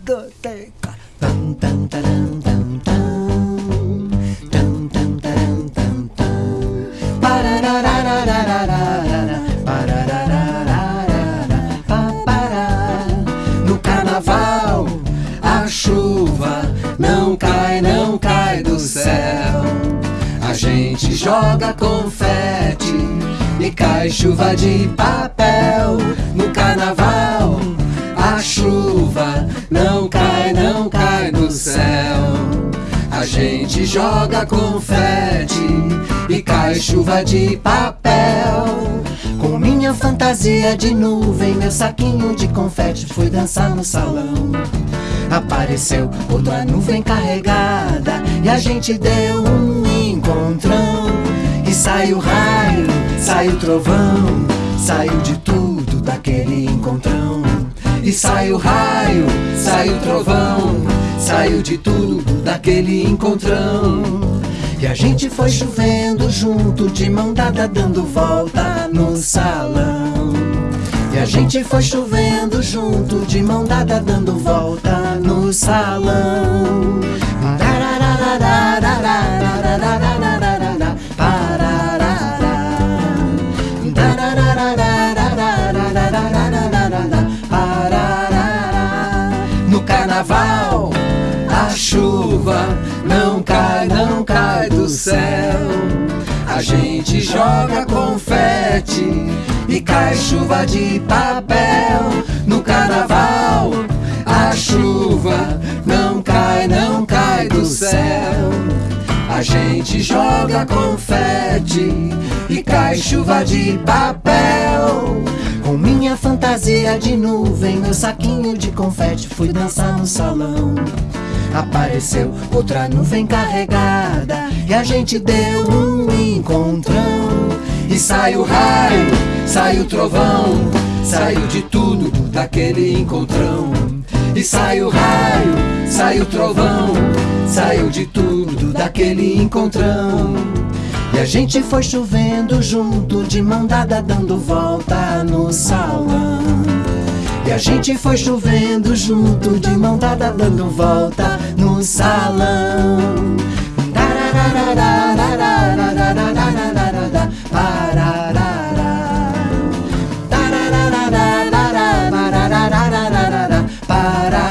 ludoteca. Tam, tam, taram, tam, tam. No carnaval, a chuva não cai, não cai do céu. A gente joga confete e cai chuva de papel no carnaval chuva não cai, não cai do céu. A gente joga confete e cai chuva de papel. Com minha fantasia de nuvem, meu saquinho de confete, fui dançar no salão. Apareceu outra nuvem carregada e a gente deu um encontrão. E saiu raio, saiu trovão, saiu de tudo daquele encontrão. E sai o raio, sai o trovão, saiu de tudo daquele encontrão. E a gente foi chovendo junto, de mão dada, dando volta no salão. E a gente foi chovendo junto, de mão dada, dando volta no salão. não cai, não cai do céu. A gente joga confete e cai chuva de papel. No carnaval, a chuva não cai, não cai do céu. A gente joga confete e cai chuva de papel. Com minha fantasia de nuvem, meu saquinho de confete, fui dançar no salão apareceu outra nuvem carregada E a gente deu um encontrão. E saiu raio, saiu trovão Saiu de tudo daquele encontrão. E saiu raio, saiu trovão Saiu de tudo daquele encontrão. E a gente foi chovendo junto, de mão dada, dando volta no salão. A gente foi chovendo junto, de mão dada dando volta no salão. Para